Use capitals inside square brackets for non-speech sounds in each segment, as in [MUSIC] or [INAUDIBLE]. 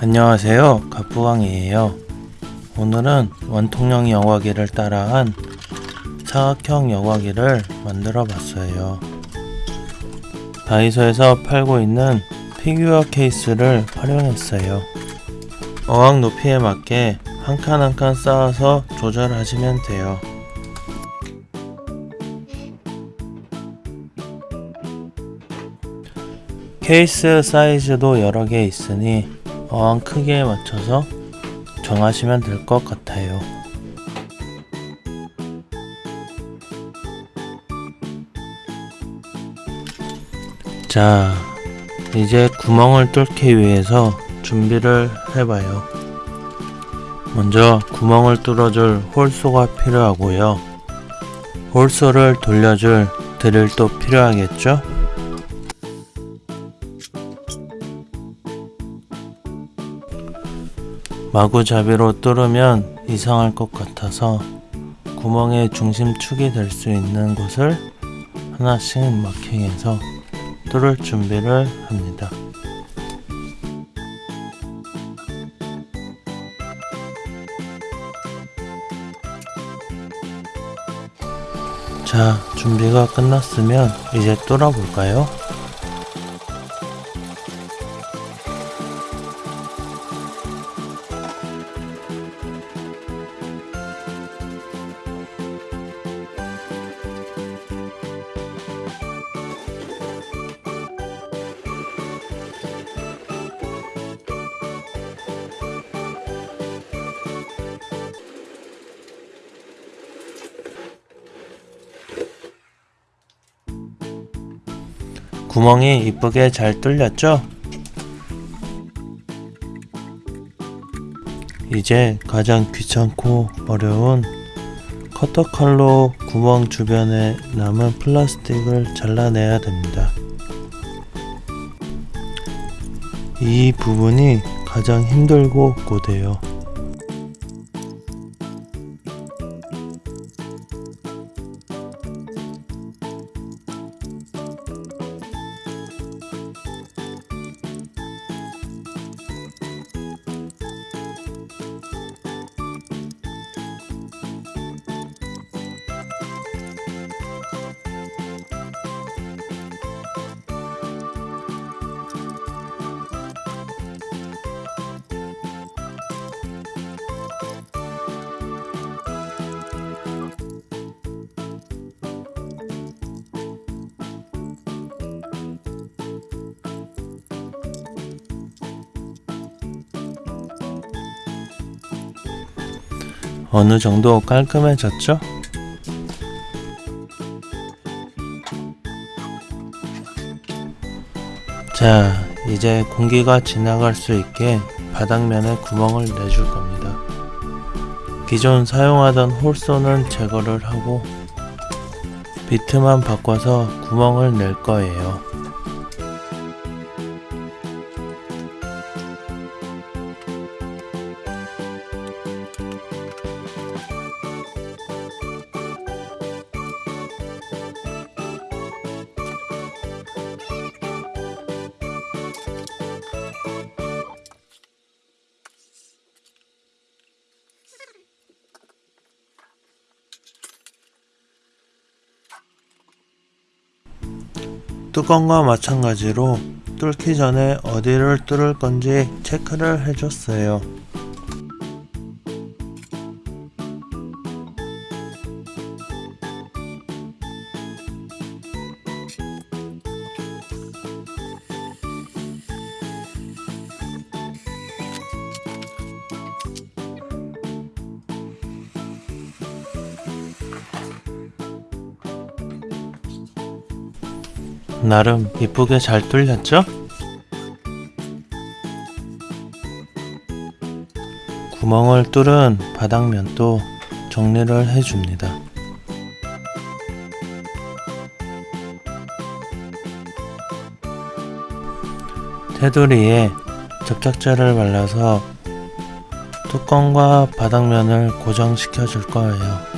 안녕하세요. 가부왕이에요. 오늘은 원통형 여과기를 따라한 사각형 여과기를 만들어 봤어요. 다이소에서 팔고 있는 피규어 케이스를 활용했어요. 어항 높이에 맞게 한 칸 한 칸 쌓아서 조절하시면 돼요. 케이스 사이즈도 여러 개 있으니 어항 크기에 맞춰서 정하시면 될 것 같아요. 자, 이제 구멍을 뚫기 위해서 준비를 해봐요. 먼저 구멍을 뚫어줄 홀소가 필요하고요. 홀소를 돌려줄 드릴도 필요하겠죠? 마구잡이로 뚫으면 이상할 것 같아서 구멍의 중심축이 될 수 있는 곳을 하나씩 마킹해서 뚫을 준비를 합니다. 자, 준비가 끝났으면 이제 뚫어볼까요? 구멍이 이쁘게 잘 뚫렸죠? 이제 가장 귀찮고 어려운 커터칼로 구멍 주변에 남은 플라스틱을 잘라내야 됩니다. 이 부분이 가장 힘들고 고돼요. 어느 정도 깔끔해졌죠? 자, 이제 공기가 지나갈 수 있게 바닥면에 구멍을 내줄 겁니다. 기존 사용하던 홀소는 제거를 하고 비트만 바꿔서 구멍을 낼 거예요. 뚜껑과 마찬가지로 뚫기 전에 어디를 뚫을 건지 체크를 해줬어요. 나름 이쁘게 잘 뚫렸죠? 구멍을 뚫은 바닥면도 정리를 해줍니다. 테두리에 접착제를 발라서 뚜껑과 바닥면을 고정시켜 줄 거예요.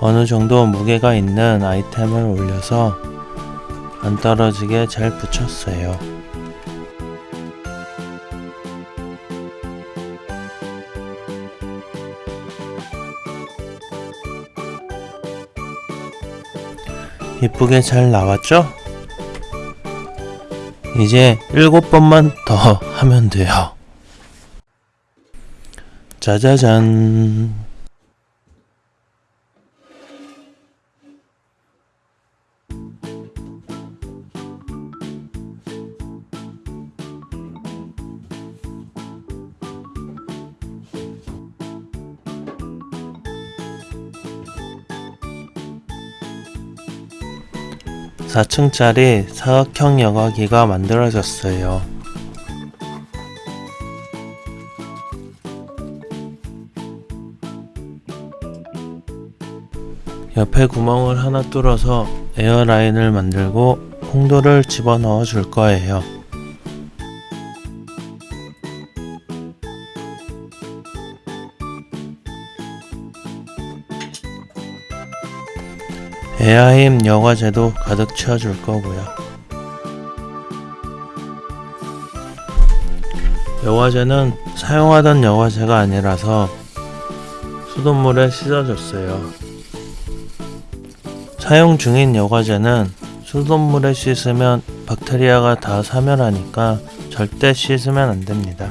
어느 정도 무게가 있는 아이템을 올려서 안 떨어지게 잘 붙였어요. 이쁘게 잘 나왔죠? 이제 일곱 번만 더 [LAUGHS] 하면 돼요. 짜자잔. 사층짜리 사각형 여과기가 만들어졌어요. 옆에 구멍을 하나 뚫어서 에어라인을 만들고 콩도를 집어넣어 줄 거예요. 에아임 여과제도 가득 채워줄 거고요. 여과제는 사용하던 여과제가 아니라서 수돗물에 씻어줬어요. 사용 중인 여과제는 수돗물에 씻으면 박테리아가 다 사멸하니까 절대 씻으면 안 됩니다.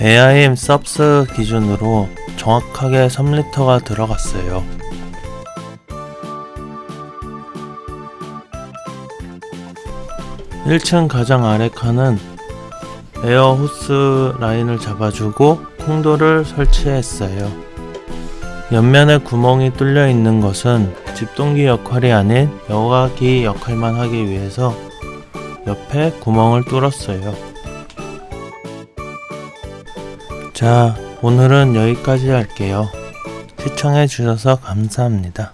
AIM 섭스 기준으로 정확하게 3리터가 들어갔어요. 일층 가장 아래 칸은 에어 호스 라인을 잡아주고 콩도를 설치했어요. 옆면에 구멍이 뚫려 있는 것은 집동기 역할이 아닌 여과기 역할만 하기 위해서 옆에 구멍을 뚫었어요. 자, 오늘은 여기까지 할게요. 시청해주셔서 감사합니다.